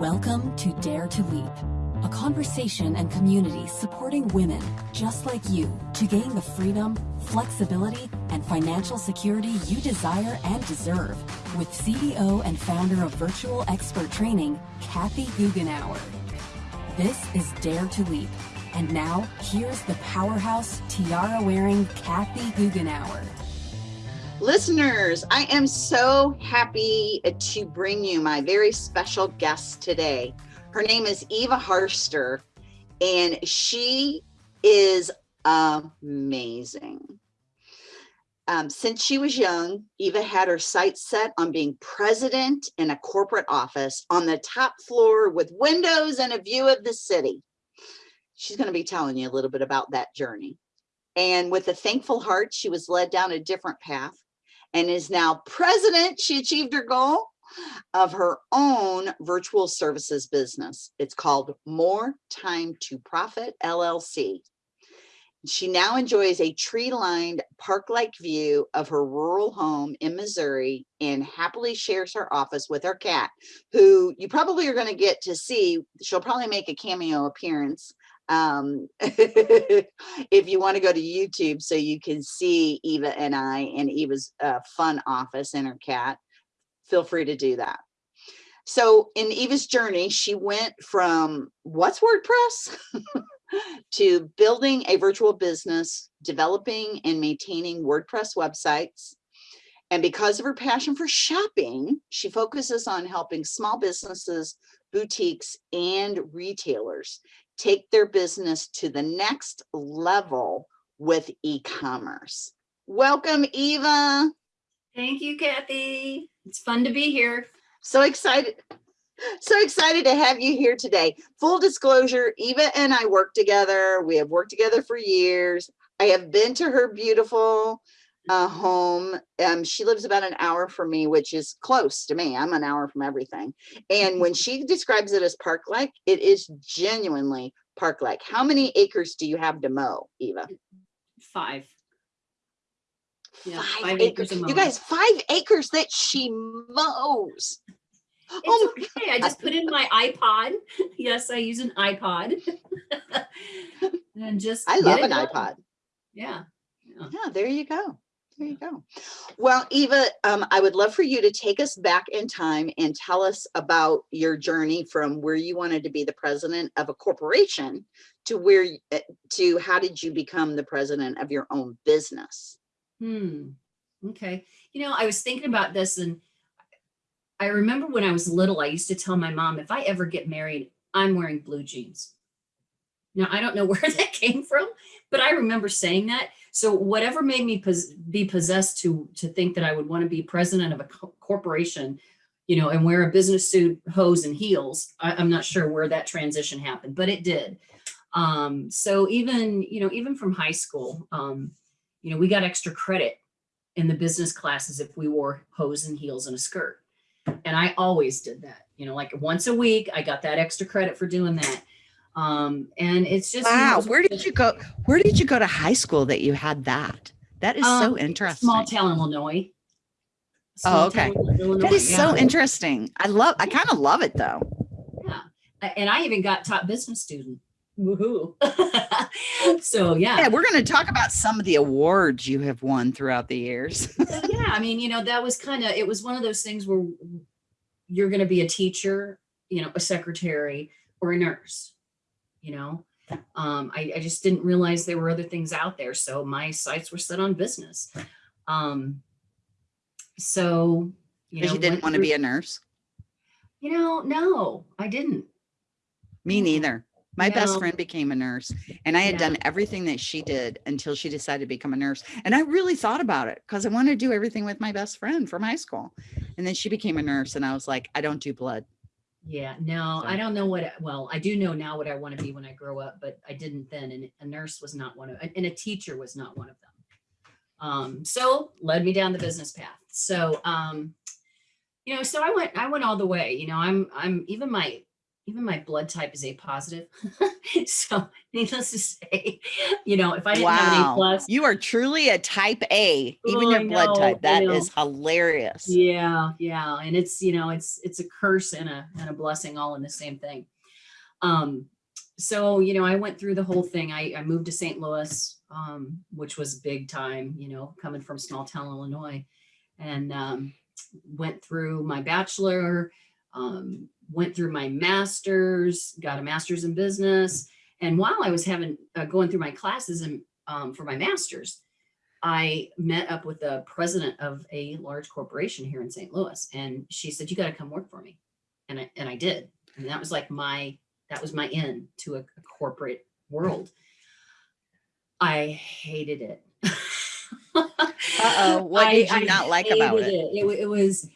Welcome to Dare to Leap, a conversation and community supporting women just like you to gain the freedom, flexibility, and financial security you desire and deserve with CEO and founder of Virtual Expert Training, Kathy Goughenour. This is Dare to Leap. And now, here's the powerhouse tiara-wearing Kathy Goughenour. Listeners, I am so happy to bring you my very special guest today. Her name is Eva Harster, and she is amazing. Um, since she was young, Eva had her sights set on being president in a corporate office on the top floor with windows and a view of the city. She's going to be telling you a little bit about that journey. And with a thankful heart, she was led down a different path and is now president. She achieved her goal of her own virtual services business. It's called More Time to Profit LLC. She now enjoys a tree-lined park-like view of her rural home in Missouri and happily shares her office with her cat, who you probably are going to get to see. She'll probably make a cameo appearance um, if you want to go to YouTube so you can see Eva and I and Eva's uh, fun office and her cat, feel free to do that. So in Eva's journey, she went from what's WordPress to building a virtual business, developing and maintaining WordPress websites. And because of her passion for shopping, she focuses on helping small businesses, boutiques, and retailers take their business to the next level with e-commerce. Welcome, Eva. Thank you, Kathy. It's fun to be here. So excited. So excited to have you here today. Full disclosure, Eva and I work together. We have worked together for years. I have been to her beautiful uh, home. Um, she lives about an hour from me, which is close to me. I'm an hour from everything. And when she describes it as park-like, it is genuinely park-like. How many acres do you have to mow, Eva? Five. Yeah, five, five acres. acres you guys, five acres that she mows. It's oh okay. I just put in my iPod. Yes, I use an iPod. and just I love an iPod. Yeah. yeah. Yeah, there you go. There you go. Well, Eva, um, I would love for you to take us back in time and tell us about your journey from where you wanted to be the president of a corporation to where, eh, to how did you become the president of your own business? Hmm. Okay. You know, I was thinking about this and I remember when I was little, I used to tell my mom, if I ever get married, I'm wearing blue jeans. Now, I don't know where that came from, but I remember saying that. So whatever made me pos be possessed to, to think that I would want to be president of a co corporation, you know, and wear a business suit, hose and heels, I, am not sure where that transition happened, but it did. Um, so even, you know, even from high school, um, you know, we got extra credit in the business classes if we wore hose and heels and a skirt. And I always did that, you know, like once a week, I got that extra credit for doing that. Um, and it's just wow. You know, where did you go? Where did you go to high school that you had that? That is um, so interesting. Small town Illinois. Small oh, okay. Illinois, that is yeah. so interesting. I love. I kind of love it though. Yeah, and I even got top business student. Woohoo! so yeah. Yeah, we're going to talk about some of the awards you have won throughout the years. yeah, I mean, you know, that was kind of. It was one of those things where you're going to be a teacher, you know, a secretary, or a nurse you know um, I, I, just didn't realize there were other things out there so my sights were set on business um, so you know you didn't want to be a nurse you know no i didn't me neither my no. best friend became a nurse and I had yeah. done everything that she did until she decided to become a nurse. And I really thought about it because I wanted to do everything with my best friend from high school. And then she became a nurse and I was like, I don't do blood. Yeah, no, I don't know what, well, I do know now what I want to be when I grow up, but I didn't then. And a nurse was not one of, and a teacher was not one of them. Um, so led me down the business path. So, um, you know, so I went, I went all the way, you know, I'm, I'm even my, even my blood type is A positive. so needless to say, you know, if I didn't have an A plus, You are truly a type A, even Oh, your blood type. That is hilarious. yeah, yeah. And it's, you know, it's, it's a curse and a, and a blessing all in the same thing. Um, so, you know, I went through the whole thing. I, I moved to St. Louis, um, which was big time, you know, coming from small town Illinois and, um, went through my bachelor, um, went through my master's, got a master's in business. And while I was having, uh, going through my classes and, um, for my master's, I met up with the president of a large corporation here in St. Louis. And she said, you got to come work for me. And I, and I did. And that was like my, that was my in to a, a corporate world. I hated it. Uh-oh, what did you not like about hated it? It, it was,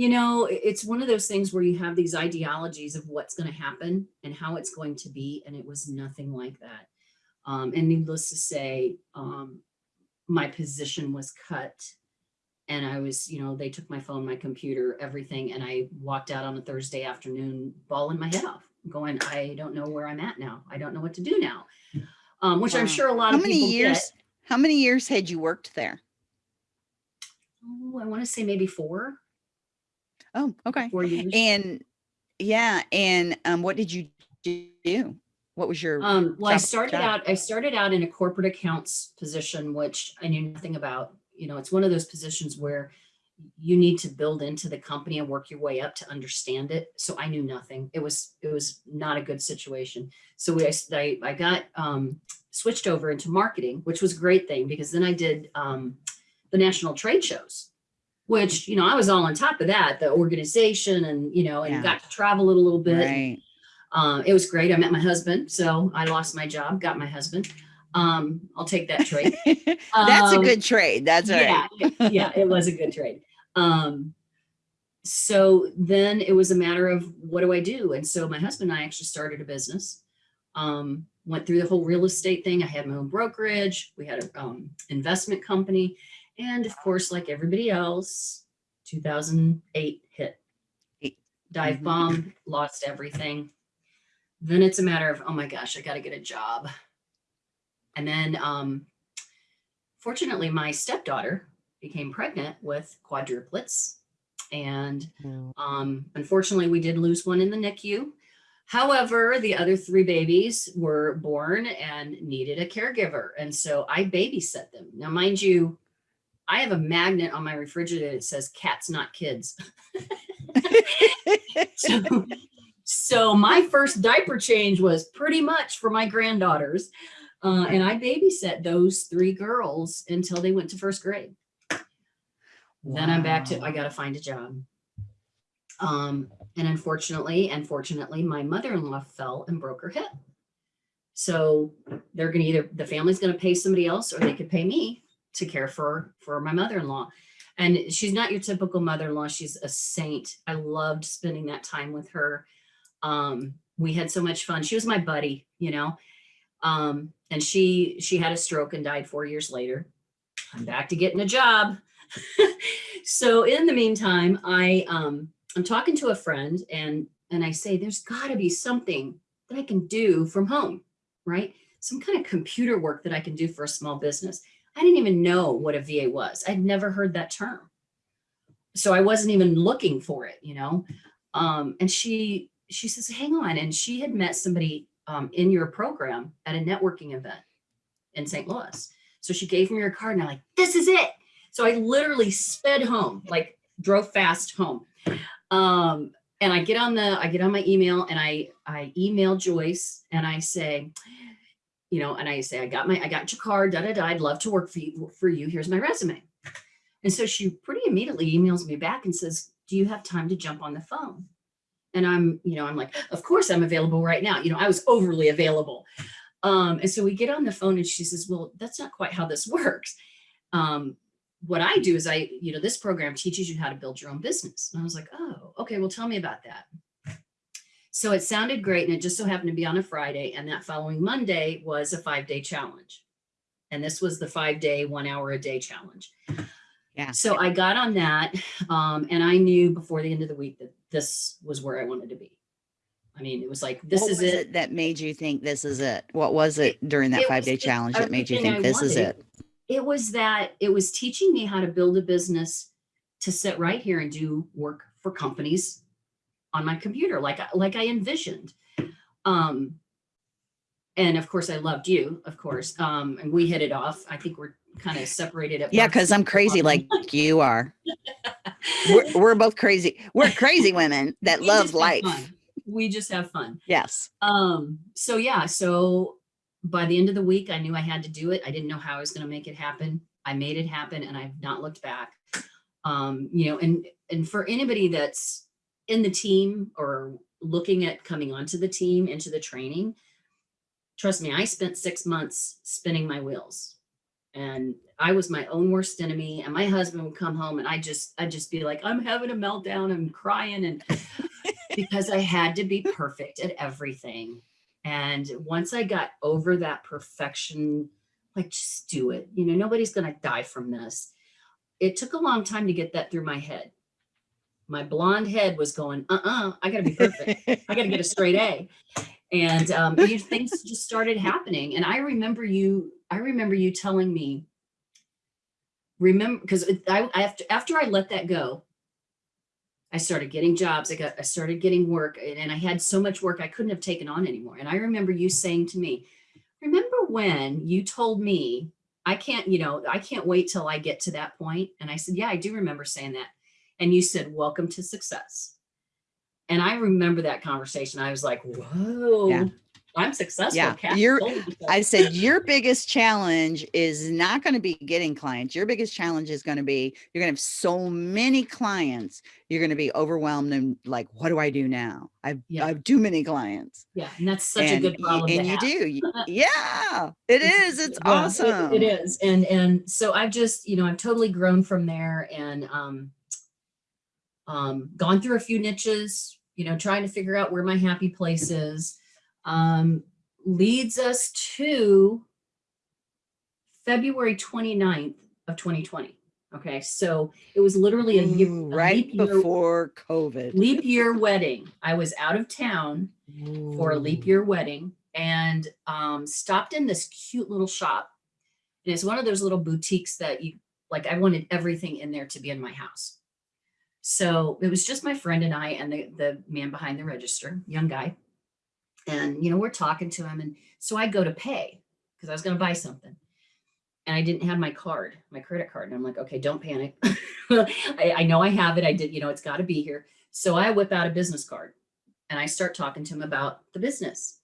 you know, it's one of those things where you have these ideologies of what's going to happen and how it's going to be. And it was nothing like that. Um, and needless to say, um, my position was cut and I was, you know, they took my phone, my computer, everything. And I walked out on a Thursday afternoon, bawling my head off going, I don't know where I'm at now. I don't know what to do now. Um, which I'm sure a lot How of many people years? get. How many years had you worked there? Oh, I want to say maybe four, Oh, okay. four years. And yeah, and um, what did you do? What was your Um, well, I started job? out, I started out in a corporate accounts position, which I knew nothing about. You know, it's one of those positions where you need to build into the company and work your way up to understand it. So I knew nothing. It was, it was not a good situation. So we, I, I got, um, switched over into marketing, which was a great thing because then I did, um, the national trade shows, which, you know, I was all on top of that, the organization and, you know, and Yeah. got to travel a little bit. Right. Um, it was great. I met my husband, so I lost my job, got my husband. Um, I'll take that trade. That's a Um, good trade. That's right. yeah, it- yeah, it was a good trade. Um, so then it was a matter of what do I do? And so my husband and I actually started a business. Um, went through the whole real estate thing. I had my own brokerage. We had a um, investment company, and of course, like everybody else, 2008 hit. Dive Mhm. bomb, lost everything. Then it's a matter of, oh my gosh, I got to get a job. And then, um, fortunately, my stepdaughter became pregnant with quadruplets. And um, unfortunately, we did lose one in the NICU. However, the other three babies were born and needed a caregiver. And so I babysat them. Now, mind you, I have a magnet on my refrigerator that says cats, not kids. so, so my first diaper change was pretty much for my granddaughters. Uh, and I babysat those three girls until they went to first grade. Then I'm back to, I got to find a job. Um, and unfortunately, and fortunately, my mother-in-law fell and broke her hip. So they're going to either, the family's going to pay somebody else or they could pay me to care for, for my mother-in-law. And she's not your typical mother-in-law. She's a saint. I loved spending that time with her. Um, we had so much fun. She was my buddy, you know. Um, and she she had a stroke and died four years later. I'm back to getting a job. so in the meantime, I um I'm talking to a friend and and I say there's got to be something that I can do from home, right? Some kind of computer work that I can do for a small business. I didn't even know what a VA was. I'd never heard that term. So I wasn't even looking for it, you know. Um, and she she says, hang on. And she had met somebody um, in your program at a networking event in St. Louis. So she gave me her card and I'm like, this is it. So I literally sped home, like drove fast home. Um, and I get on the, I get on my email and I, I email Joyce and I say, you know, and I say, I got my, I got your card, da, da, da, I'd love to work for you, for you. Here's my resume. And so she pretty immediately emails me back and says, do you have time to jump on the phone? And I'm, you know, I'm like, of course I'm available right now. You know, I was overly available. Um, and so we get on the phone and she says, well, that's not quite how this works. Um, what I do is I, you know, this program teaches you how to build your own business. And I was like, oh, okay, well, tell me about that. So it sounded great. And it just so happened to be on a Friday. And that following Monday was a five day challenge. And this was the five day, one hour a day challenge. Yeah. So I got on that um, and I knew before the end of the week that this was where I wanted to be. I mean, it was like, this What is was it. That made you think this is it? What was it during that it five day just challenge that made you think I this is it? It was that it was teaching me how to build a business to sit right here and do work for companies on my computer, like, I- like I envisioned. Um, and of course I loved you, of course. Um, and we hit it off. I think we're kind of separated at Yeah, because I'm crazy like you are. We're, we're both crazy. We're crazy women that we love life. We just have fun. Yes. Um, so yeah, so by the end of the week, I knew I had to do it. I didn't know how I was going to make it happen. I made it happen and I've not looked back. Um, you know, and and for anybody that's in the team or looking at coming onto the team into the training, trust me, I spent six months spinning my wheels. And I was my own worst enemy. And my husband would come home and I just I'd just be like, I'm having a meltdown, I'm crying and because I had to be perfect at everything. And once I got over that perfection, like just do it. You know, nobody's going to die from this. It took a long time to get that through my head. My blonde head was going, uh-uh, I got to be perfect. I got to get a straight A. And um, you things just started happening. And I remember you, I remember you telling me, remember, because I, after, after I let that go, I started getting jobs. I got, I started getting work and I had so much work I couldn't have taken on anymore. And I remember you saying to me, remember when you told me I can't, you know, I can't wait till I get to that point. And I said, yeah, I do remember saying that. And you said, welcome to success. And I remember that conversation. I was like, whoa, Yeah. I'm successful. Yeah, Kathy you're- told me so." I said, your biggest challenge is not going to be getting clients. Your biggest challenge is going to be you're going to have so many clients. You're going to be overwhelmed and like, what do I do now? I've, Yeah. I have too many clients. yeah. And that's such and, a good problem. and you have. do. Yeah, It's- It's yeah, it- awesome. it is. And and so I've just, you know, I've totally grown from there and um um gone through a few niches, you know, trying to figure out where my happy place is. Um leads us to February 29th of 2020. Okay. So it was literally a year, a right leap year- before COVID. leap year wedding. I was out of town for a leap year wedding and um, stopped in this cute little shop. And it's one of those little boutiques that you like, I wanted everything in there to be in my house. So it was just my friend and I and the, the man behind the register, young guy. And, you know, we're talking to him. And so I go to pay because I was going to buy something. And I didn't have my card, my credit card. And I'm like, okay, don't panic. I, I know I have it. I did, you know, it's got to be here. So I whip out a business card and I start talking to him about the business.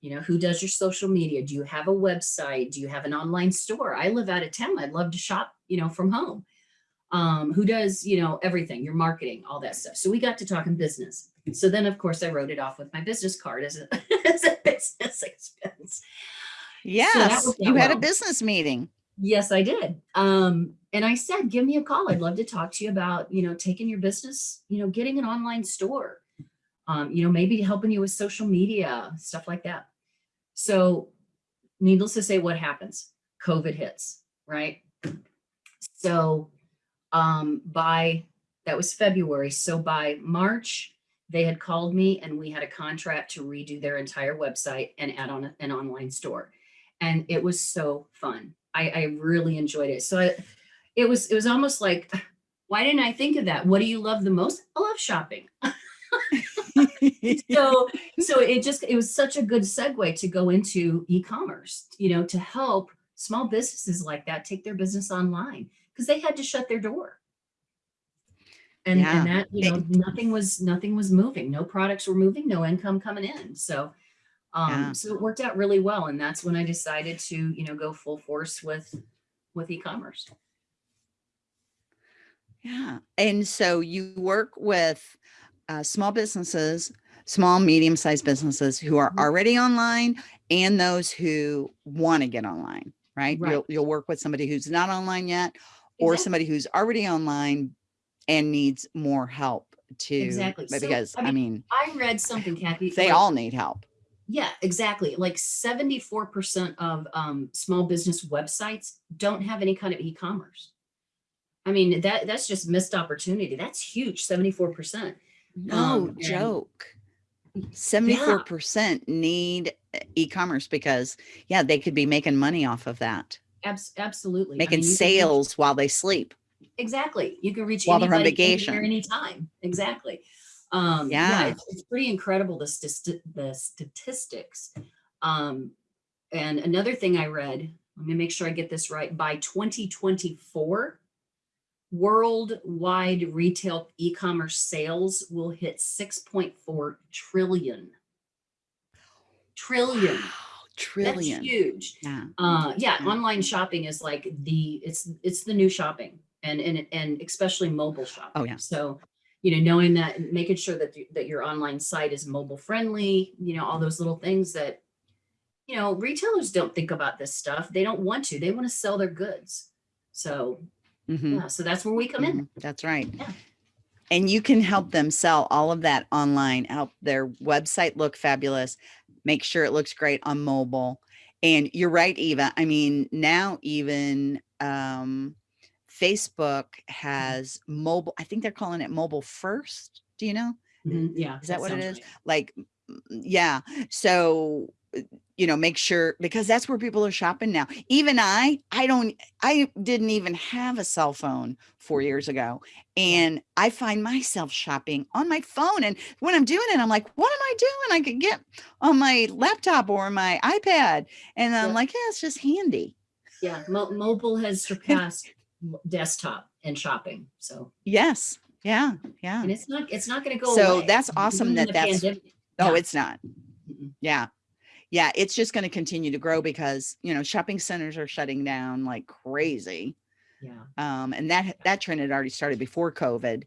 You know, who does your social media? Do you have a website? Do you have an online store? I live out of town. I'd love to shop, you know, from home. Um, who does, you know, everything, your marketing, all that stuff. So we got to talking business. So then of course I wrote it off with my business card as a, as a business expense. Yes, worked you had a business meeting. Yes, I did. Um, and I said, give me a call. I'd love to talk to you about, you know, taking your business, you know, getting an online store, um, you know, maybe helping you with social media, stuff like that. So needless to say, what happens? COVID hits, right? So um, by, that was February. So by March, they had called me and we had a contract to redo their entire website and add on an online store. And it was so fun. I, I really enjoyed it. So I, it was, it was almost like, why didn't I think of that? What do you love the most? I love shopping. so so it just it was such a good segue to go into e-commerce you know to help small businesses like that take their business online because they had to shut their door and Yeah. and that you know nothing was nothing was moving no products were moving no income coming in so um Yeah. so it worked out really well and that's when i decided to you know go full force with with e-commerce Yeah. And so you work with uh, small businesses, small, medium sized businesses who are Mhm. already online and those who want to get online, right? Right. You'll, you'll work with somebody who's not online yet or Exactly. somebody who's already online and needs more help to, Exactly. but So, because I I mean, i read something kathy they like- all need help. Yeah, exactly. Like 74% of um, small business websites don't have any kind of e-commerce. I mean, that that's just missed opportunity. That's huge, 74%. No Um, joke. 74 percent need uh, e-commerce because yeah, they could be making money off of that, Abs- absolutely. I making mean, you can reach- sales while they sleep. Exactly. You can reach While they're on vacation. anytime. Exactly. Um, Yeah. it's, it's pretty incredible the, st- the statistics. Um, and another thing I read, let me make sure I get this right. By 2024, worldwide retail e-commerce sales will hit 6.4 trillion. Trillion. Wow, That's huge. Yeah. Uh, yeah, Yeah. online shopping is like the it's it's the new shopping, and and and especially mobile shopping. Oh, yeah. So, you know, knowing that, making sure that you- that your online site is mobile friendly. You know, all those little things that, you know, retailers don't think about this stuff. They don't want to. They want to sell their goods. So Mhm, yeah, so that's where we come in. mhm, That's right. Yeah. And you can help them sell all of that online, help their website look fabulous, make sure it looks great on mobile. And you're right, Eva. I mean, now even um, Facebook has mobile, I think they're calling it mobile first. Do you know? Mhm, Yeah, Is that what it is? right. Like, mm, yeah. So, uh, you know, make sure because that's where people are shopping now. Even I, I don't, I didn't even have a cell phone four years ago. And I find myself shopping on my phone. And when I'm doing it, I'm like, what am I doing? I could get on my laptop or my iPad. And I'm Yeah. like, yeah, it's just handy. Yeah, mo- mobile has surpassed desktop and shopping. So, Yes. Yeah. Yeah. and it's not it's not going to go So away. that's awesome Even that that's- pandemic. Oh, Yeah. it's not. Yeah. Yeah. It's just going to continue to grow because, you know, shopping centers are shutting down like crazy. Yeah. Um, and that, that trend had already started before COVID.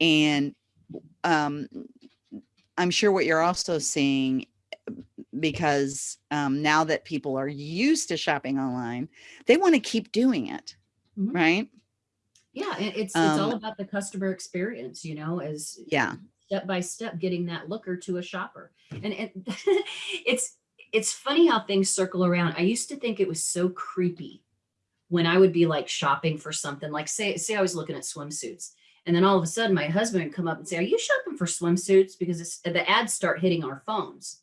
And, um, I'm sure what you're also seeing because, um, now that people are used to shopping online, they want to keep doing it. Mhm. Right. Yeah, and it's it's all Um, about the customer experience, you know, as Yeah. step by step getting that looker to a shopper. And and it's it's funny how things circle around. I used to think it was so creepy when I would be like shopping for something, like say say I was looking at swimsuits. And then all of a sudden my husband would come up and say, Are you shopping for swimsuits? Because it's, the ads start hitting our phones.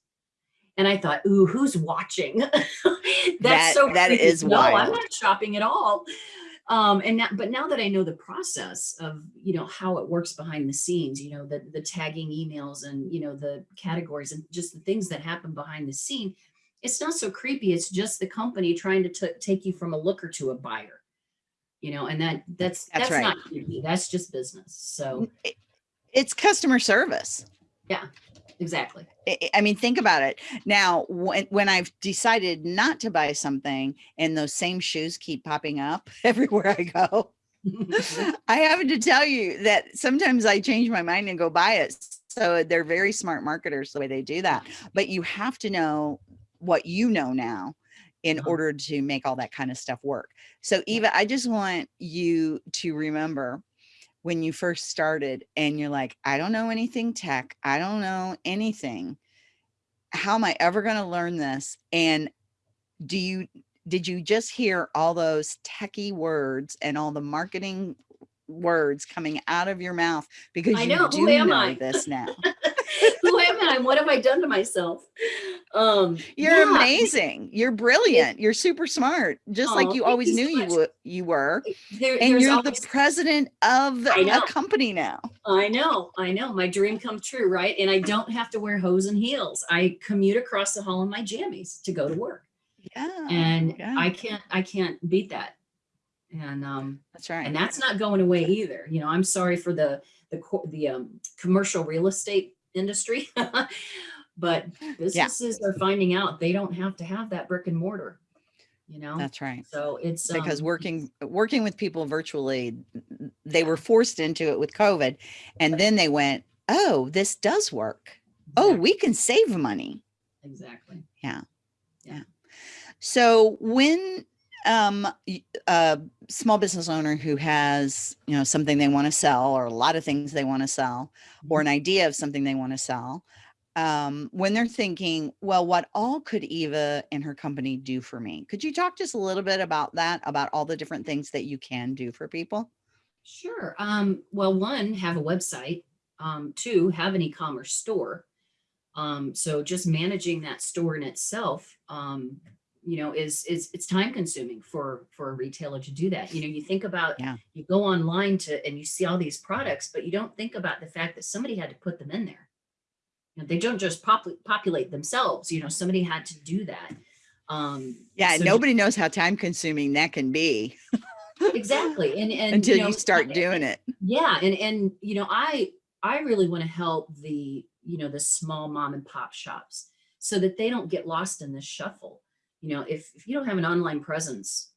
And I thought, ooh, who's watching? That's That- so that creepy. is no, I'm not shopping at all um and now but now that i know the process of you know how it works behind the scenes you know the the tagging emails and you know the categories and just the things that happen behind the scene it's not so creepy it's just the company trying to take you from a looker to a buyer you know and that that's That's that's, right. not creepy that's just business so It- It's customer service. Exactly I mean, think about it. Now, when, when I've decided not to buy something and those same shoes keep popping up everywhere I go, I have to tell you that sometimes I change my mind and go buy it. So they're very smart marketers the way they do that. But you have to know what you know now in Uh-huh. order to make all that kind of stuff work. So Eva, I just want you to remember when you first started and you're like, I don't know anything tech, I don't know anything. How am I ever going to learn this? And do you did you just hear all those techie words and all the marketing words coming out of your mouth because I you know, do who am know I? this now? who am i what have i done to myself um You're yeah, amazing. You're brilliant. You're super smart, just like you always you so knew you much. you were. there, And you're always the president of a company now. I know, I know. My dream come true, right? And I don't have to wear hose and heels. I commute across the hall in my jammies to go to work. Yeah. And Oh, yeah. I can't I can't beat that. And um That's right. and that's not going away either. You know, I'm sorry for the the the um commercial real estate industry. but businesses are finding out they don't have to have that brick and mortar, you know. That's right. so it's Because um, working working with people virtually, they were forced into it with COVID, and then they went, "Oh, this does work. Oh, we can save money." exactly. Yeah, yeah. So when um a small business owner who has you know something they want to sell or a lot of things they want to sell or Mm-hmm. an idea of something they want to sell um when they're thinking well what all could eva and her company do for me could you talk just a little bit about that about all the different things that you can do for people Sure. Um, well, one, have a website. Um, two, have an e-commerce store. Um, so just managing that store in itself, um, you know, is, is, it's time consuming for, for a retailer to do that. You know, you think about, Yeah. you go online to, and you see all these products, but you don't think about the fact that somebody had to put them in there. You know, they don't just popu- populate themselves, you know, somebody had to do that. Um, Yeah, so nobody knows how time consuming that can be Exactly. And, and until know, you start doing it. yeah and and you know i i really want to help the you know the small mom and pop shops so that they don't get lost in this shuffle you know if, if you don't have an online presence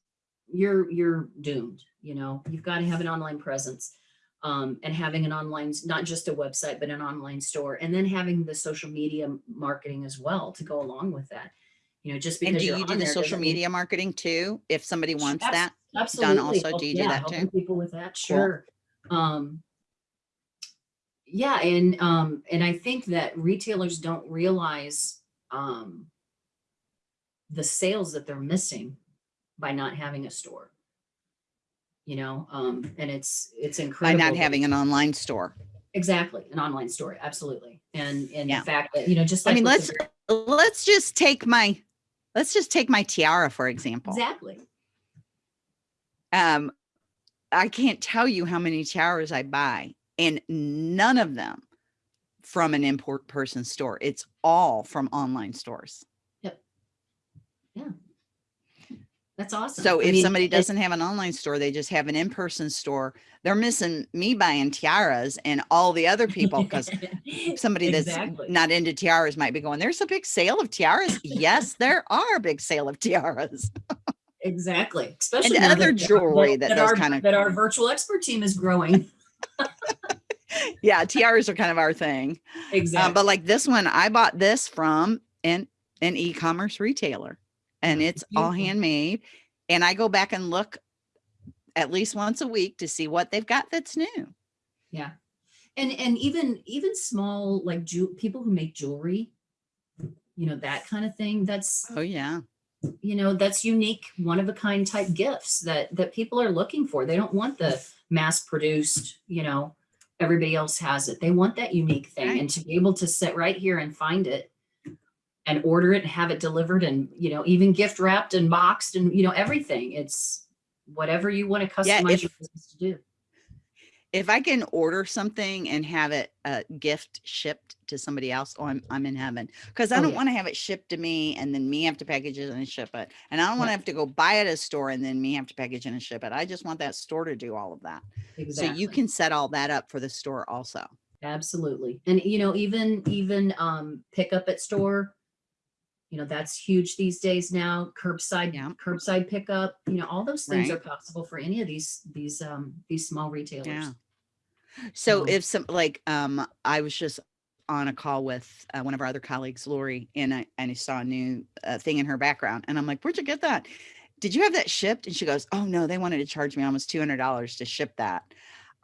you're you're doomed you know you've got to have an online presence um, and having an online not just a website but an online store and then having the social media marketing as well to go along with that you know just because And do you do the social doesn't mean- media marketing too? If somebody wants Abs- that? Absolutely. also? help- Do you do yeah, that helping too? People with that, Cool. sure. Um, yeah, and um, and I think that retailers don't realize um, the sales that they're missing by not having a store. You know, um, and it's it's incredible. By not having an online store. exactly an online store, absolutely, and and Yeah. the fact that you know just I mean, let's the- let's just take my let's just take my tiara for example. exactly Um, I can't tell you how many tiaras I buy, and none of them from an import person store. It's all from online stores. That's awesome. So I if mean, somebody doesn't have an online store, they just have an in-person store. They're missing me buying tiaras and all the other people because somebody that's not into tiaras might be going, there's a big sale of tiaras. yes, there are a big sale of tiaras. Exactly, especially And other that- jewelry that does our, kind of- that our virtual expert team is growing. yeah, tiaras are kind of our thing. Exactly. Um, but like this one, I bought this from an, an e-commerce retailer and it's all handmade. And I go back and look at least once a week to see what they've got that's new. yeah, and and even even small like people who make jewelry, you know that kind of thing. That's Oh yeah. you know that's unique, one of a kind type gifts that that people are looking for. They don't want the mass produced. You know, everybody else has it. They want that unique thing, Right. and to be able to sit right here and find it and order it and have it delivered and you know even gift wrapped and boxed and you know everything it's whatever you want to customize Yeah, if- your business to do If I can order something and have it uh, gift shipped to somebody else, oh, I'm, I'm in heaven. Because I Oh, don't yeah. want to have it shipped to me and then me have to package it and ship it. And I don't want to have to go buy it at a store and then me have to package it and ship it. I just want that store to do all of that. exactly So you can set all that up for the store also. absolutely and you know even even um pick up at store you know that's huge these days now curbside Yeah. curbside pickup you know all those things are possible for any of these these um these small retailers Yeah. So Um, if some like um I was just on a call with uh, one of our other colleagues, Lori, and I and I saw a new uh, thing in her background, and I'm like, "Where'd you get that? Did you have that shipped?" And she goes, "Oh no, they wanted to charge me almost two hundred dollars to ship that."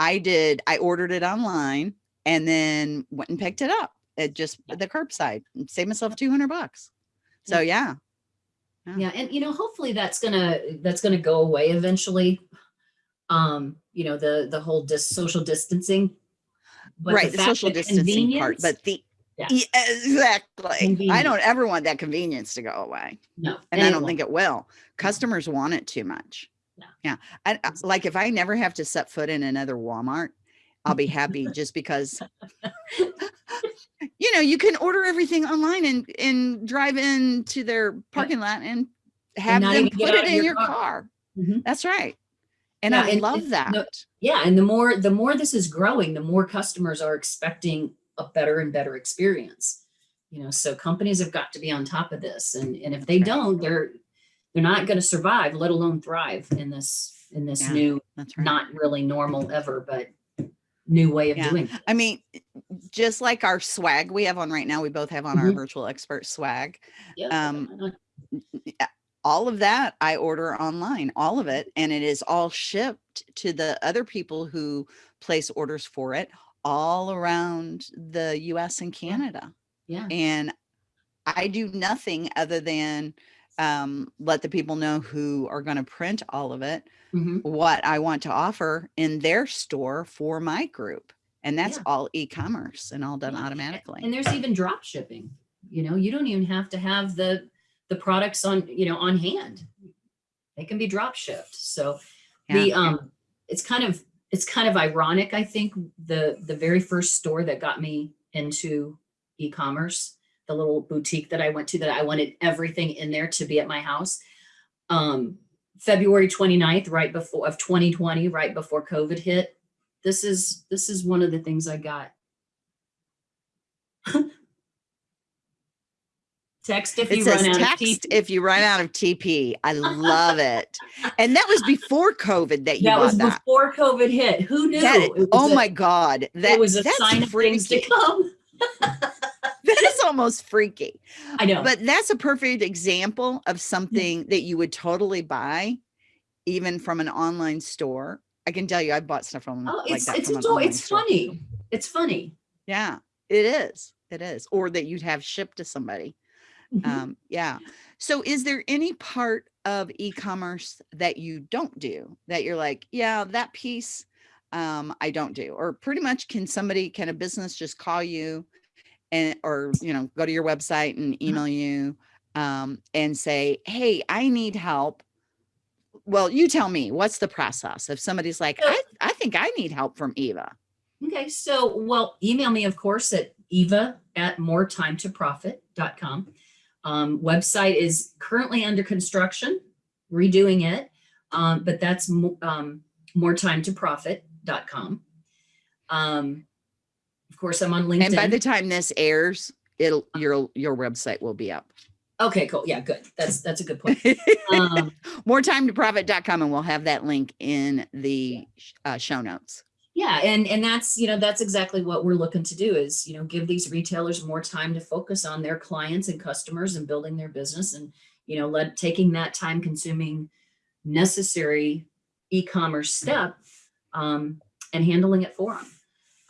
I did. I ordered it online and then went and picked it up at just Yeah. the curbside, and saved myself two hundred bucks. So yeah, yeah and you know hopefully that's gonna that's gonna go away eventually um you know the the whole dis- social distancing But right, the fact social distancing part, but the Yeah. Yeah, exactly. I don't ever want that convenience to go away. no and I don't think it will. Customers want it too much. Yeah. Yeah. I, I- like if I never have to set foot in another Walmart, I'll be happy just because you know, you can order everything online and and drive into their parking lot and have not them put it in your your car. car. Mhm. That's right. And Yeah, I and love that. no- Yeah, and the more the more this is growing, the more customers are expecting a better and better experience. You know, so companies have got to be on top of this, and and if they Right. don't, they're they're not going to survive, let alone thrive in this in this Yeah. new, right. not really normal ever, but new way of Yeah. doing. it. I mean, just like our swag we have on right now, we both have on our Mhm. virtual expert swag. Yeah, Um? Yeah, all of that I order online, all of it, and it is all shipped to the other people who place orders for it all around the US and Yeah. Canada. yeah, And I do nothing other than um, let the people know who are going to print all of it, mhm, what I want to offer in their store for my group. And that's Yeah. all e-commerce and all done Yeah, automatically. And there's even drop shipping. You know, you don't even have to have the the products on, you know, on hand. They can be drop shipped. So the um it's kind of it's kind of ironic, I think, the the very first store that got me into e-commerce, the little boutique that I went to that I wanted everything in there to be at my house. Um February 29th, right before of 2020, right before COVID hit. This is this is one of the things I got. Text if It you says run out of text TP. if you run out of TP. I love it. And that was before COVID that you That was that. before COVID hit. Who knew? That- oh a- my God. That it was a sign of things to come. That is almost freaky. I know. But that's a perfect example Mm. of something that you would totally buy, even from an online store. I can tell you, I bought stuff from oh, like it's that it's it's store. funny. It's funny. Yeah, it is. It is. Or that you'd have shipped to somebody. Mhm. Um, yeah. So is there any part of e-commerce that you don't do that you're like, yeah, that piece um, I don't do? Or pretty much can somebody, can a business just call you and or you know, go to your website and Uh-huh. email you um, and say, hey, I need help. Well, you tell me, what's the process? If somebody's like, I, I think I need help from Eva. Okay, so well, email me, of course, at eva at moretimetoprofit.com. Um, website is currently under construction, redoing it, um, but that's um, moretimetoprofit.com. Um, course, I'm on LinkedIn. And by the time this airs, it'll your your website will be up. okay, cool. Yeah, good. That's that's a good point. Um, More time to profit.com and we'll have that link in the uh, show notes. Yeah, and and that's you know that's exactly what we're looking to do is you know give these retailers more time to focus on their clients and customers and building their business and you know let taking that time consuming necessary e-commerce step um, and handling it for them.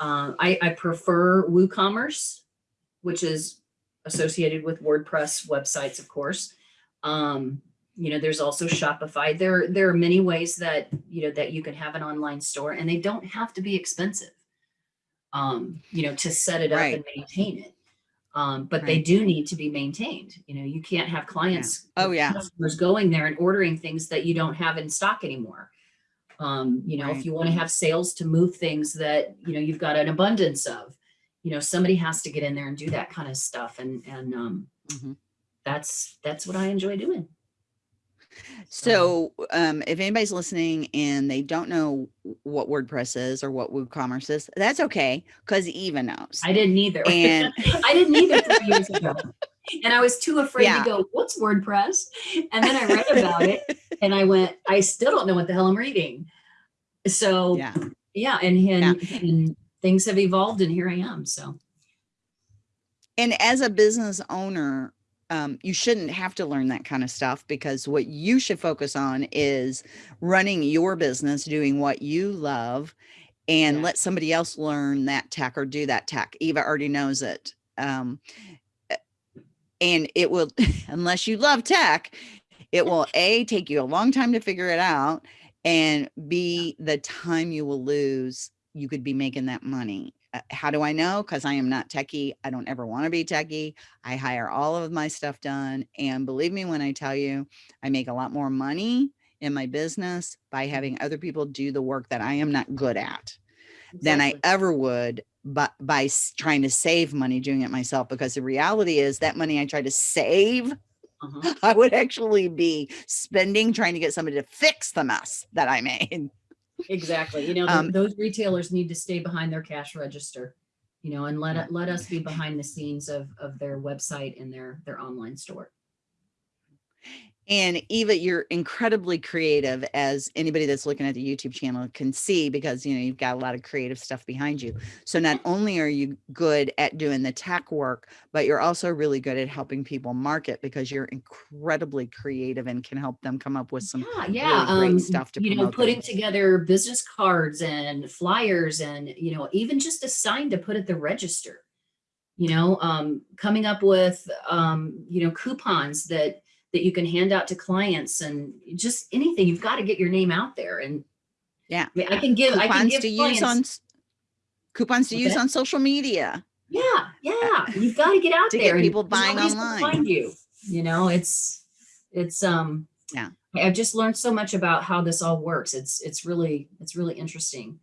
Uh, I, I prefer WooCommerce, which is associated with WordPress websites, of course. Um, you know there's also shopify there there are many ways that you know that you can have an online store and they don't have to be expensive um you know to set it up Right. and maintain it um but they do need to be maintained you know you can't have clients Oh, yeah. customers going there and ordering things that you don't have in stock anymore um you know Right. if you want to have sales to move things that you know you've got an abundance of you know somebody has to get in there and do that kind of stuff and and um Mhm. that's that's what i enjoy doing So um, if anybody's listening and they don't know what WordPress is or what WooCommerce is, that's okay because Eva knows. I didn't either. And- I didn't either three years ago. And I was too afraid Yeah. to go, what's WordPress? And then I read about it and I went, I still don't know what the hell I'm reading. So yeah, yeah. and, and, and things have evolved and here I am. So And as a business owner, um, you shouldn't have to learn that kind of stuff because what you should focus on is running your business, doing what you love, and Yeah. let somebody else learn that tech or do that tech. Eva already knows it. Um, and it will, unless you love tech, it will A, take you a long time to figure it out, and B, the time you will lose, you could be making that money. Uh, How do I know? Because I am not techie. I don't ever want to be techie. I hire all of my stuff done. And believe me when I tell you, I make a lot more money in my business by having other people do the work that I am not good at than I ever would but by trying to save money doing it myself because the reality is that money I try to save Uh-huh. I would actually be spending trying to get somebody to fix the mess that I made. Exactly. You know, Um, those retailers need to stay behind their cash register, you know, and let let us be behind the scenes of, of their website and their, their online store. And Eva, you're incredibly creative as anybody that's looking at the YouTube channel can see because you know you've got a lot of creative stuff behind you. So not only are you good at doing the tech work, but you're also really good at helping people market because you're incredibly creative and can help them come up with some Yeah, yeah. really great um, stuff to you know, putting them. together business cards and flyers and, you know, even just a sign to put at the register. You know, um, coming up with, um, you know, coupons that that you can hand out to clients and just anything. You've got to get your name out there. And Yeah. I, mean, I can give, I can coupons give to use on coupons to Okay. use on social media. Yeah, yeah. You've got to get out To get there. and people buying online. Find you. You know, it's it's um Yeah. I've just learned so much about how this all works. It's it's really it's really interesting.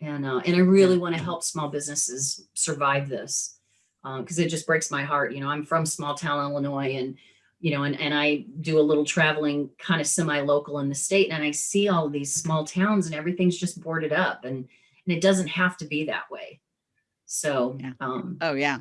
And uh and I really want to help small businesses survive this. Um, because it just breaks my heart. You know, I'm from small town Illinois and you know, and, and I do a little traveling kind of semi-local in the state and I see all these small towns and everything's just boarded up and and it doesn't have to be that way. So Yeah. um Oh yeah.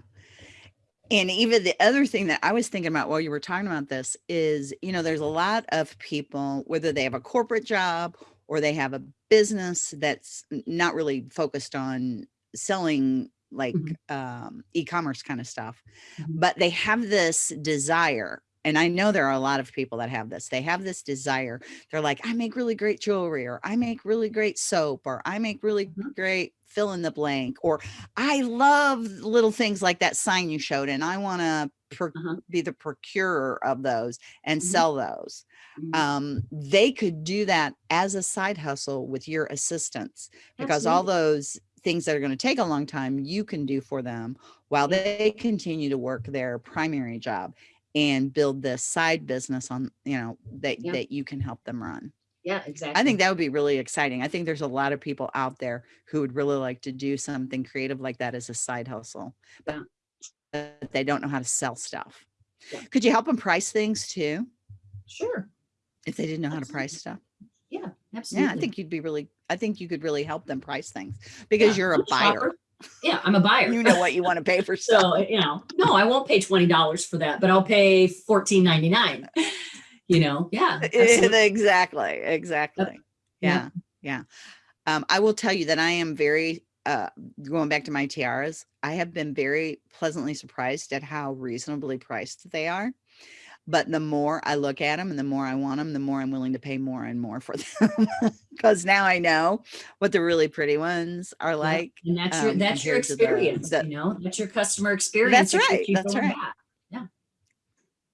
And even the other thing that I was thinking about while you were talking about this is, you know, there's a lot of people, whether they have a corporate job or they have a business that's not really focused on selling like Mhm. um, e-commerce kind of stuff, Mhm. but they have this desire. And I know there are a lot of people that have this. They have this desire. They're like, I make really great jewelry, or I make really great soap, or I make really Mhm. great fill in the blank, or I love little things like that sign you showed, and I want to Uh-huh. be the procurer of those and Mhm. sell those. Mhm. Um, they could do that as a side hustle with your assistance because all those things that are going to take a long time you can do for them while they continue to work their primary job and build this side business on you know that Yeah. that you can help them run Yeah, exactly. I think that would be really exciting. I think there's a lot of people out there who would really like to do something creative like that as a side hustle, but but they don't know how to sell stuff. Yeah. Could you help them price things too Sure. if they didn't know how to price stuff? Yeah, absolutely. Yeah, I think you'd be really, I think you could really help them price things because Yeah, you're a buyer. Yeah, I'm a buyer. You know what you want to pay for stuff. so you know, no, I won't pay twenty dollars for that, but I'll pay fourteen ninety nine. You know, yeah. absolutely. exactly. Exactly. Yeah. Yeah. Yeah. Um, I will tell you that I am very, uh, going back to my tiaras, I have been very pleasantly surprised at how reasonably priced they are. But the more I look at them and the more I want them, the more I'm willing to pay more and more for them. Because now I know what the really pretty ones are like. and that's your um, that's your the- experience. the- you know, that's your customer experience. that right, that's right. back.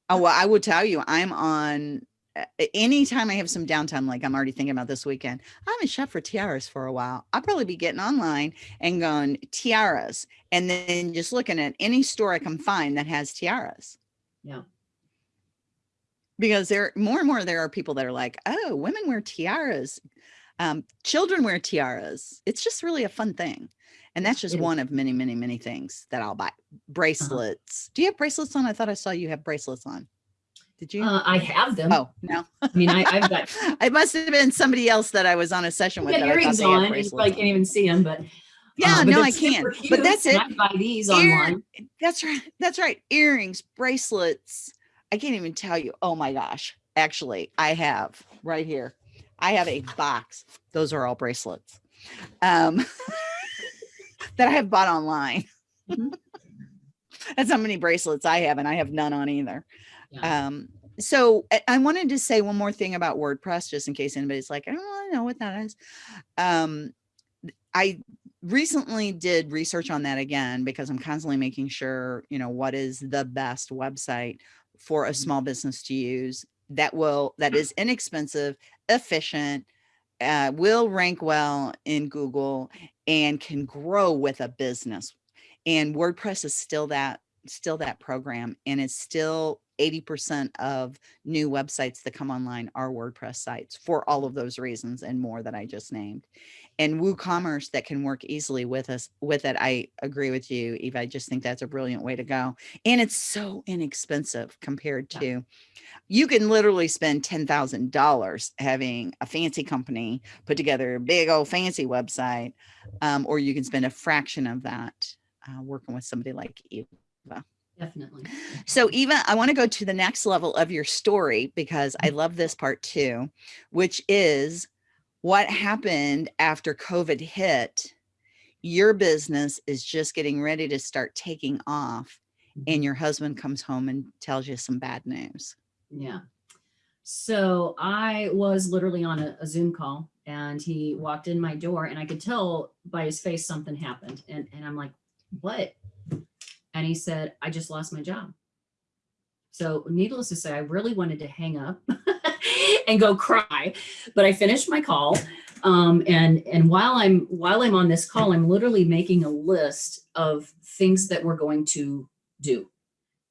Oh, well, I would tell you, I'm on uh, anytime I have some downtime, like I'm already thinking about this weekend, I haven't shopped for tiaras for a while. I'll probably be getting online and going tiaras and then just looking at any store I can find that has tiaras. Yeah. Because there more and more there are people that are like, oh, women wear tiaras, um, children wear tiaras. It's just really a fun thing. And that's just one of many, many, many things that I'll buy. Bracelets. Do you have bracelets on? I thought I saw you have bracelets on. Did you? Uh, I have them. Oh, no. I mean, I, I've got, I must have been somebody else that I was on a session with. I earrings on. You probably can't even see them, but Yeah, uh, but no, I can't. But that's it. I buy these Ear- online. That's right. That's right. Earrings, bracelets. I can't even tell you. Oh my gosh. Actually, I have right here. I have a box. Those are all bracelets. Um that I have bought online. Mhm. That's how many bracelets I have, and I have none on either. Yeah. Um, so I- I wanted to say one more thing about WordPress, just in case anybody's like, I don't really know what that is. Um, I recently did research on that again because I'm constantly making sure, you know, what is the best website for a Mhm. small business to use that will that is inexpensive, efficient, uh, will rank well in Google and can grow with a business. And WordPress is still that still that program and it's still 80% of new websites that come online are WordPress sites for all of those reasons and more that I just named. And WooCommerce that can work easily with us with it. I agree with you, Eva. I just think that's a brilliant way to go. And it's so inexpensive compared to you can literally spend $10,000 having a fancy company put together a big old fancy website, um, or you can spend a fraction of that uh, working with somebody like Eva. Definitely. So Eva, I want to go to the next level of your story because I love this part too, which is what happened after COVID hit. Your business is just getting ready to start taking off mm-hmm. and your husband comes home and tells you some bad news. Yeah. So I was literally on a, a Zoom call and he walked in my door and I could tell by his face something happened. And, and I'm like, what? And he said, I just lost my job. So needless to say, I really wanted to hang up and go cry, but I finished my call. Um, and and while I'm while I'm on this call, I'm literally making a list of things that we're going to do.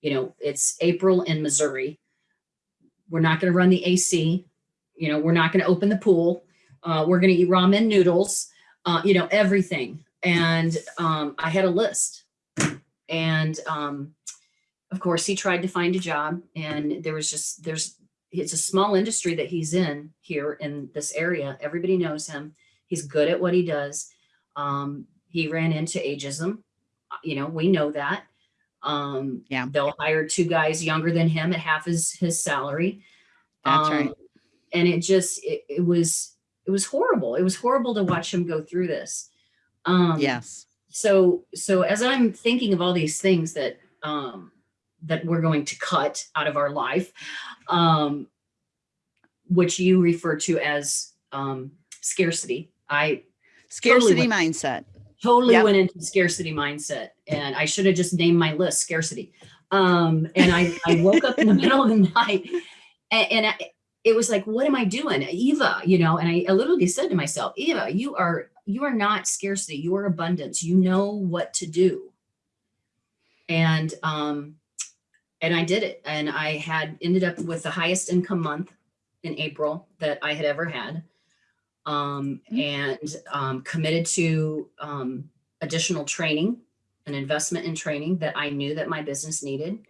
You know, it's April in Missouri. We're not going to run the AC. You know, we're not going to open the pool. Uh, we're going to eat ramen noodles. Uh, you know, everything. And um, I had a list. And um, of course, he tried to find a job, and there was just there's it's a small industry that he's in here in this area. Everybody knows him. He's good at what he does. Um, he ran into ageism. Uh, You know, we know that. Um, Yeah. They'll hire two guys younger than him at half his, his salary. That's right. Um, And it just, it, it was, it was horrible. It was horrible to watch him go through this. Um, Yes. So so as i'm thinking of all these things that um that we're going to cut out of our life um which you refer to as um scarcity i Scarcity went- mindset. totally Yep. went into scarcity mindset and i should have just named my list scarcity um and i i woke up in the middle of the night and, and I, it was like what am i doing eva you know and I, I literally said to myself eva you are you are not scarcity you are abundance. You know what to do. And um and i did it. And i had ended up with the highest income month in april that i had ever had. Um, and um, committed to um, additional training, an investment in training that I knew that my business needed.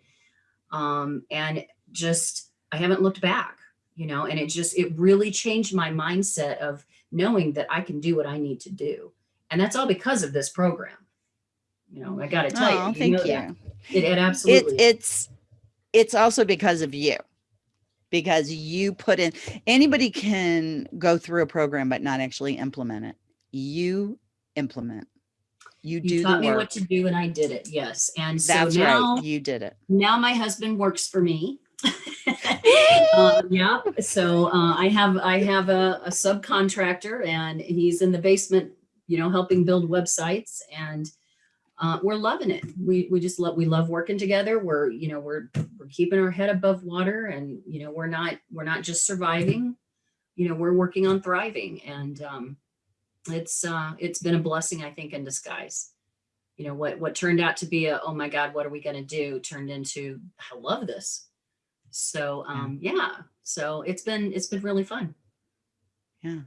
Um, and just, I haven't looked back, you know, and it just, it really changed my mindset of knowing that I can do what I need to do. And that's all because of this program. You know, I got to tell Oh, you, thank know you. that. It, it It, absolutely. it's it's also because of you because you put in anybody can go through a program but not actually implement it you implement you, you do taught me what to do and I did it. Yes. And so that's now, right you did it now my husband works for me. Uh, yeah. So uh, I have I have a, a subcontractor, and he's in the basement, you know, helping build websites, and uh, we're loving it. We we just love we love working together. We're you know we're we're keeping our head above water, and you know we're not we're not just surviving. You know we're working on thriving, and um, it's uh, it's been a blessing I think in disguise. You know what what turned out to be a oh my god what are we going to do turned into I love this. So um, yeah, so it's been it's been really fun. Yeah,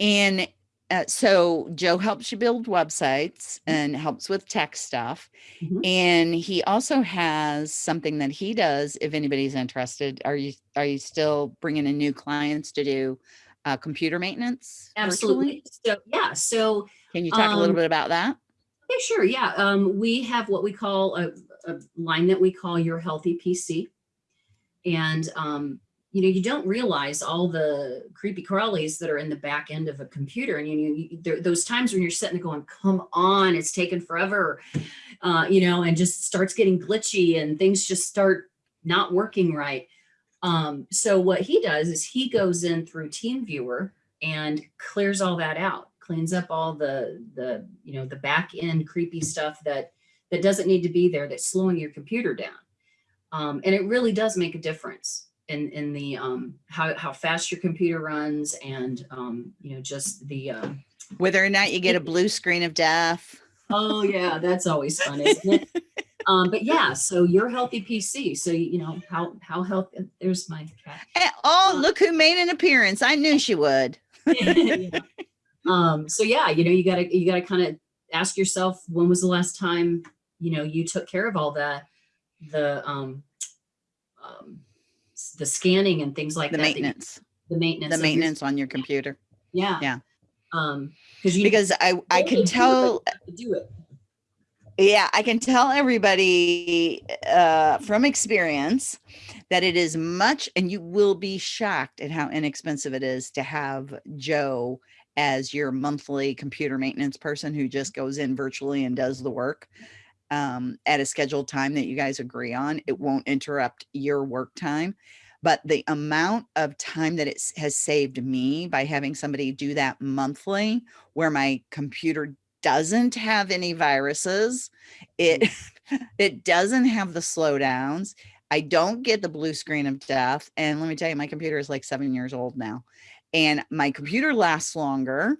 and uh, so joe helps you build websites Mm-hmm. and helps with tech stuff Mhm. and he also has something that he does if anybody's interested are you are you still bringing in new clients to do uh, computer maintenance virtually? Absolutely. So yeah, so can you talk a little Um, bit about that okay, sure, yeah. Um, we have what we call a, a line that we call your healthy PC, and um, you know you don't realize all the creepy crawlies that are in the back end of a computer, and you, you there, those times when you're sitting there going, "Come on, it's taken forever," uh, you know, and just starts getting glitchy, and things just start not working right. Um, so what he does is he goes in through TeamViewer and clears all that out, cleans up all the the you know the back end creepy stuff that that doesn't need to be there that's slowing your computer down. Um, and it really does make a difference in in the um, how how fast your computer runs and um, you know just the uh, whether or not you get a blue screen of death oh yeah that's always fun isn't it? um, but yeah, so your healthy PC. So you know how how healthy. There's my cat. Eh, oh look who made an appearance i knew she would Yeah. Um, so yeah, you know, you gotta you gotta kind of ask yourself when was the last time you know you took care of all that the um, um the scanning and things like the that. that you- maintenance the maintenance. the your- maintenance on your computer yeah. yeah. Um, because you because i i can do it, but tell you have to do it. yeah i can tell everybody uh from experience that it is much and you will be shocked at how inexpensive it is to have joe as your monthly computer maintenance person who just goes in virtually and does the work um, at a scheduled time that you guys agree on it won't interrupt your work time but the amount of time that it has saved me by having somebody do that monthly where my computer doesn't have any viruses it it doesn't have the slowdowns i don't get the blue screen of death and let me tell you my computer is like seven years old now and my computer lasts longer,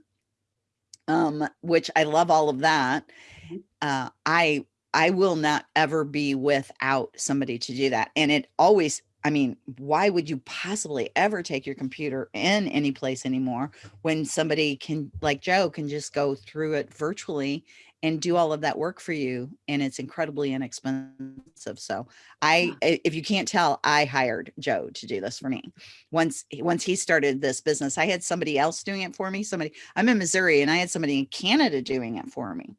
um, which I love all of that. Mhm. Uh, I I will not ever be without somebody to do that. And it always, I mean, why would you possibly ever take your computer in any place anymore when somebody can, like Joe, can just go through it virtually and do all of that work for you and it's incredibly inexpensive so i if you can't tell i hired joe to do this for me once once he started this business i had somebody else doing it for me somebody i'm in missouri and i had somebody in canada doing it for me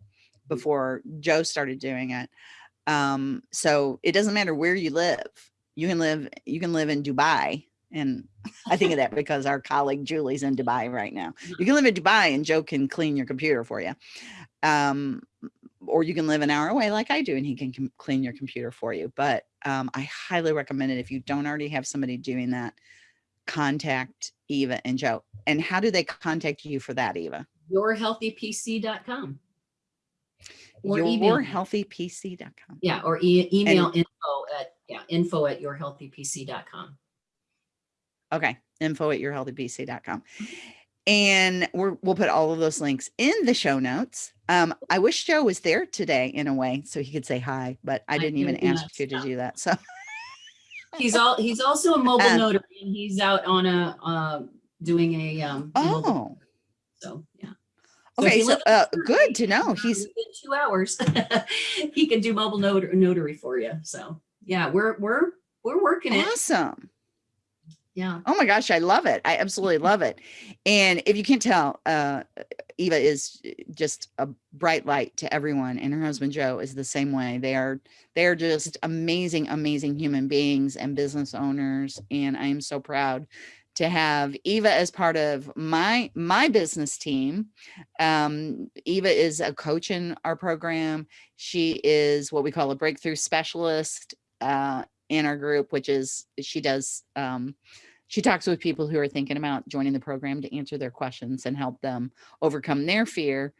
before joe started doing it um so it doesn't matter where you live you can live you can live in dubai and i think of that because our colleague julie's in dubai right now you can live in dubai and joe can clean your computer for you um or you can live an hour away like I do and he can clean your computer for you. But um, I highly recommend it if you don't already have somebody doing that, contact Eva and Joe. And how do they contact you for that, Eva? yourhealthypc.com. Or. Yourhealthypc.com. Yeah, or e- email info at, yeah, info at yourhealthypc.com. Okay. Info at yourhealthypc.com. And we're, we'll put all of those links in the show notes. Um, I wish Joe was there today in a way so he could say hi, but I I didn't even ask you to do that. So He's all, he's also a mobile Uh, notary and he's out on a, uh, doing a, um, oh so, yeah. So okay. you So uh, good to know. He's two hours, he can do mobile not- notary for you. So, yeah, we're, we're, we're working it. awesome. Yeah. Oh my gosh, I love it. I absolutely love it. And if you can't tell, uh, Eva is just a bright light to everyone, and her husband Joe is the same way. They are they are just amazing, amazing human beings and business owners. And I am so proud to have Eva as part of my my business team. Um, Eva is a coach in our program. She is what we call a breakthrough specialist uh, in our group, which is she does um, she talks with people who are thinking about joining the program to answer their questions and help them overcome their fear.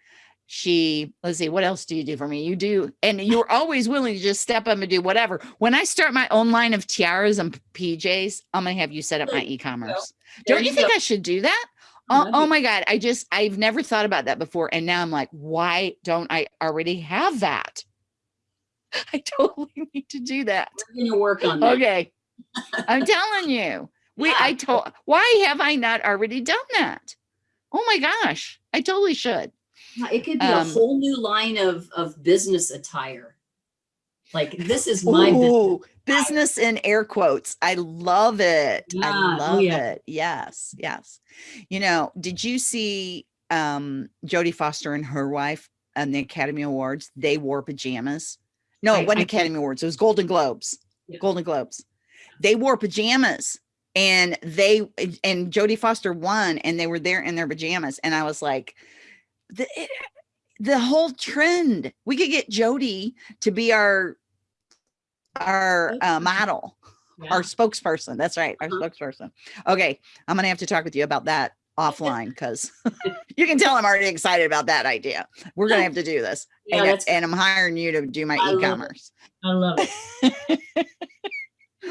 She, let's see, what else do you do for me? You do, and you're always willing to just step up and do whatever. When I start my own line of tiaras and PJs, I'm gonna have you set up my e-commerce. There Don't you you think. I should do that? Oh, Oh, my God. I just, I've never thought about that before. And now I'm like, why don't I already have that? I totally need to do that. We're gonna work on that. Okay. I'm telling you. We I told why have I not already done that? Oh my gosh. I totally should. Yeah, It could be Um, a whole new line of, of business attire. Like this is my business. Ooh, business in air quotes. I love it. Yeah, I oh love yeah. it. Yes, yes. You know, did you see um Jodie Foster and her wife on the Academy Awards? They wore pajamas. No, I- it wasn't I- Academy Awards. It was Golden Globes. Yeah. Golden Globes. They wore pajamas and they and Jodie Foster won and they were there in their pajamas. And I was like, the it- the whole trend. We could get Jodie to be our our uh, model, Yeah. our spokesperson. That's right, our Uh-huh. spokesperson. Okay, I'm gonna have to talk with you about that offline because you can tell I'm already excited about that idea. We're gonna have to do this, Yeah, and, and I'm hiring you to do my I love it. e-commerce. I love it.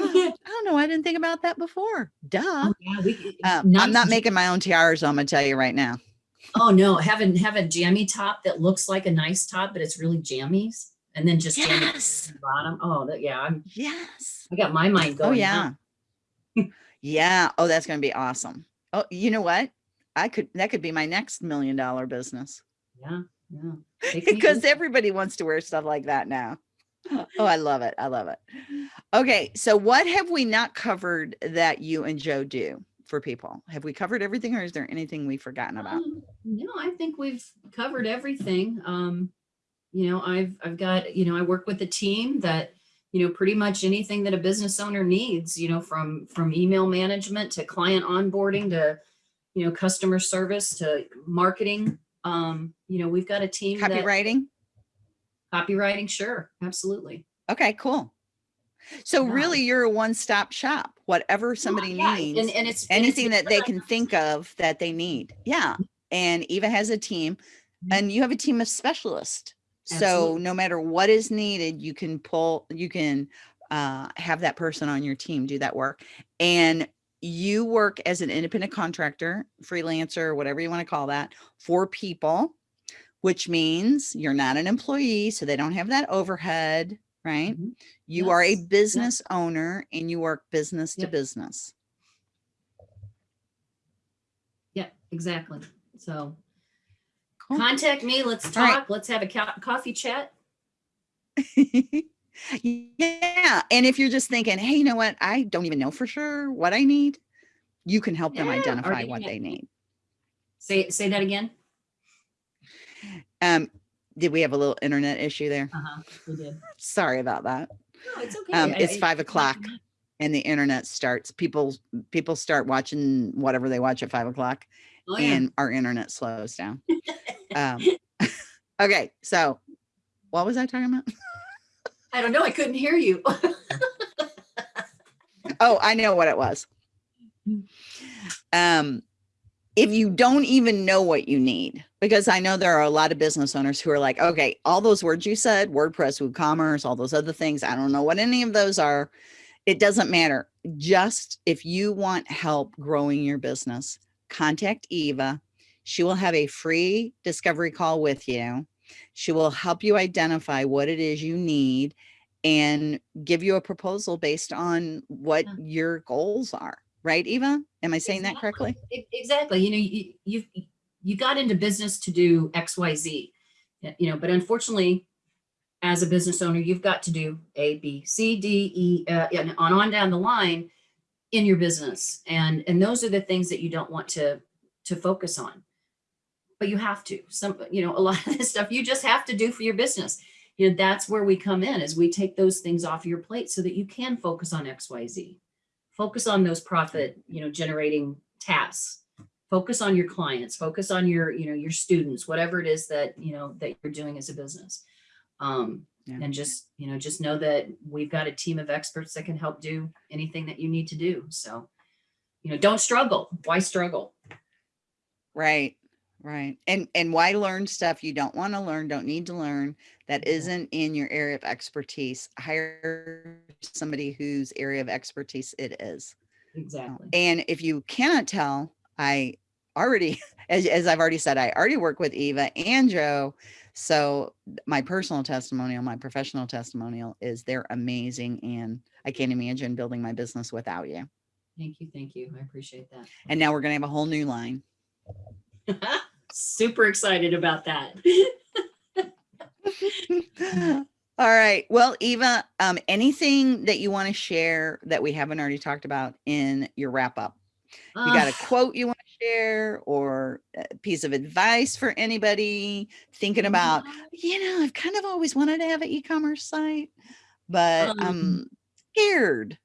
I don't know. I didn't think about that before. Duh. Oh, yeah, we, Um, I'm not making my own tiaras. I'm gonna tell you right now. Oh no, having have a jammy top that looks like a nice top, but it's really jammies, and then just Yes. the bottom. Oh, that, yeah, I'm. Yes. I got my mind oh, going. Oh yeah. yeah. Oh, that's gonna be awesome. Oh, you know what? I could that could be my next million dollar business yeah, yeah. Because everybody wants to wear stuff like that now. Oh, I love it. I love it. Okay, so what have we not covered that you and Joe do for people? Have we covered everything or is there anything we've forgotten about? Um, no, I think we've covered everything. Um, you know, I've I've got, you know, I work with a team that, you know, pretty much anything that a business owner needs, you know, from from email management to client onboarding to, you know, customer service to marketing. Um, you know, we've got a team that Copywriting? copywriting, sure, absolutely. Okay, cool. So Yeah. really you're a one-stop shop. Whatever somebody Yeah, needs. and, and it's and it's anything that they can think of that they need. Yeah. And Eva has a team Mhm. and you have a team of specialists. So no matter what is needed, you can pull, you can uh, have that person on your team do that work. And you work as an independent contractor, freelancer, whatever you want to call that, for people, which means you're not an employee, so they don't have that overhead, right? Mhm. You are a Yes, business owner and you work business to business. Yeah, exactly. So Cool. contact me. Let's All right. talk. Let's have a co- coffee chat. yeah. And if you're just thinking, hey, you know what? I don't even know for sure what I need, you can help them Yeah, or identify what they need. Say say that again. Um, did we have a little internet issue there? Uh-huh. We did. Sorry about that. No, it's okay. Um, it's I- five o'clock and the internet starts. People people start watching whatever they watch at five o'clock Oh, yeah. and our internet slows down. um, okay, so what was I talking about? I don't know. I couldn't hear you. Oh, I know what it was. Um, if you don't even know what you need, because I know there are a lot of business owners who are like, okay, all those words you said, WordPress, WooCommerce, all those other things, I don't know what any of those are. It doesn't matter. Just if you want help growing your business, contact Eva. She will have a free discovery call with you. She will help you identify what it is you need and give you a proposal based on what Yeah. your goals are. Right, Eva? Am I saying that correctly? Exactly. You know, you, you've, you got into business to do X, Y, Z, you know, but unfortunately, as a business owner, you've got to do A, B, C, D, E, uh, and on, on down the line in your business. And, and those are the things that you don't want to, to focus on. But you have to, some, you know, a lot of this stuff you just have to do for your business. You know, that's where we come in is we take those things off your plate so that you can focus on X, Y, Z focus on those profit you know generating tasks focus on your clients focus on your you know your students whatever it is that you know that you're doing as a business um Yeah. and just you know just know that we've got a team of experts that can help do anything that you need to do so you know don't struggle why struggle Right. Right. And and why learn stuff you don't want to learn, don't need to learn that isn't in your area of expertise. Hire somebody whose area of expertise it is. exactly And if you cannot tell, I already, as, as I've already said, I already work with Eva and Joe. So my personal testimonial, my professional testimonial is they're amazing. And I can't imagine building my business without you. thank you thank you i appreciate that And now we're going to have a whole new line. super excited about that All right. Well, Eva, um, anything that you want to share that we haven't already talked about in your wrap up? You got a quote you want to share or a piece of advice for anybody thinking about, you know, I've kind of always wanted to have an e-commerce site, but Um, I'm scared.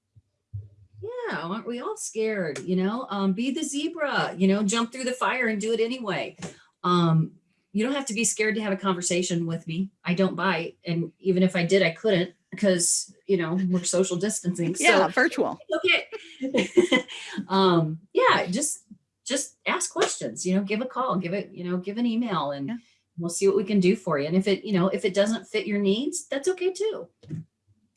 Yeah, aren't we all scared? You know, um, be the zebra, you know, jump through the fire and do it anyway. Um, you don't have to be scared to have a conversation with me. I don't bite. And even if I did, I couldn't because, you know, we're social distancing. Yeah, So virtual. okay. um, yeah, just just ask questions, you know, give a call, give it, you know, give an email and Yeah. we'll see what we can do for you. And if it, you know, if it doesn't fit your needs, that's okay too.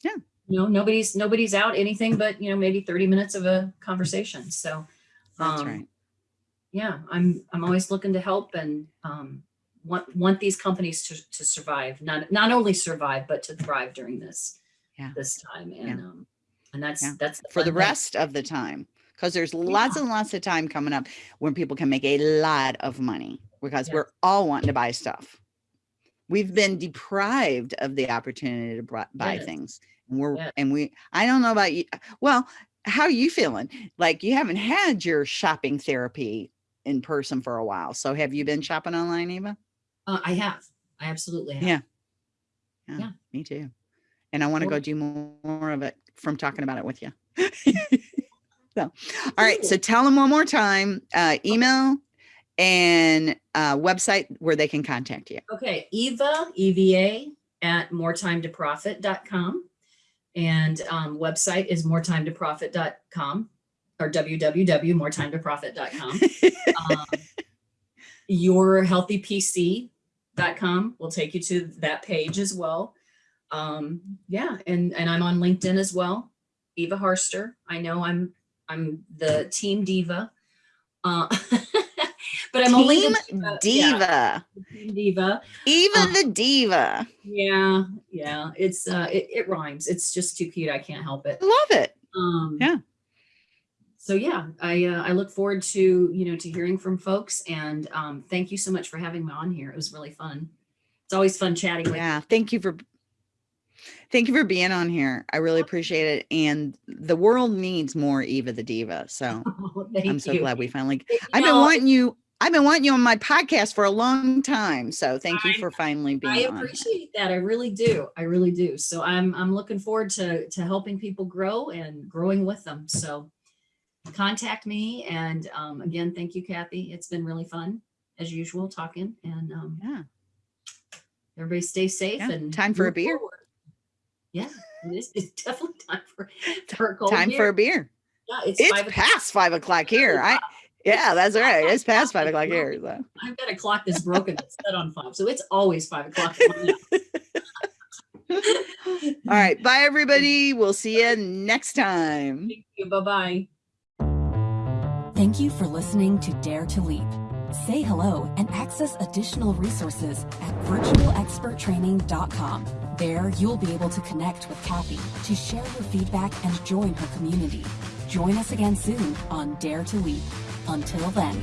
Yeah. You know, nobody's nobody's out anything but, you know, maybe 30 minutes of a conversation. So That's um, right. yeah, I'm I'm always looking to help and um want want these companies to to survive, not not only survive, but to thrive during this Yeah. this time. And um and that's Yeah. that's For the fun thing. rest of the time. Because there's lots and lots of time coming up when people can make a lot of money because we're all wanting to buy stuff. We've been deprived of the opportunity to buy things. And we're and we I don't know about you. Well, how are you feeling? Like you haven't had your shopping therapy in person for a while. So have you been shopping online, Eva? Uh, I have. I absolutely have. Yeah. Yeah, Yeah. me too. And I want to go do more of it from talking about it with you. so, all right. So tell them one more time, uh, email and uh, website where they can contact you. Okay, Eva, EVA at moretimetoprofit.com. And um, website is moretimetoprofit.com or www.moretimetoprofit.com. um, yourhealthypc.com will take you to that page as well. Um, yeah, and, and I'm on LinkedIn as well. Eva Harster. I know I'm I'm the team diva. Uh, but I'm only Team the yeah, diva. team diva. Eva Uh, the diva. Yeah, yeah. It's uh, it, it rhymes. It's just too cute. I can't help it. Love it. Um, Yeah. So yeah, I uh, I look forward to you know to hearing from folks and um, thank you so much for having me on here. It was really fun. It's always fun chatting with. Yeah. Thank you for thank you for being on here. I really appreciate it. And the world needs more Eva the Diva. So you. thank I'm so you. glad we finally You I've been know, wanting you I've been wanting you on my podcast for a long time. So thank you for finally being I on. appreciate that. I really do. I really do. So I'm I'm looking forward to to helping people grow and growing with them. So contact me and um, again, thank you, Kathy. It's been really fun as usual talking and um, Yeah. everybody stay safe Yeah, and time for a beer. forward. Yeah, it is. It's definitely time for for a cold Time for beer. a beer. Yeah, it's, It's five past five o'clock here. I yeah, that's right. It's past five o'clock here. So I've got a clock that's broken that's set on five, so it's always five o'clock. at my house. all right. Bye everybody. We'll see you next time. Thank you. Bye bye. Thank you for listening to Dare to Leap. Say hello and access additional resources at virtualexperttraining.com. There, you'll be able to connect with Kathy to share your feedback and join her community. Join us again soon on Dare to Leap. Until then.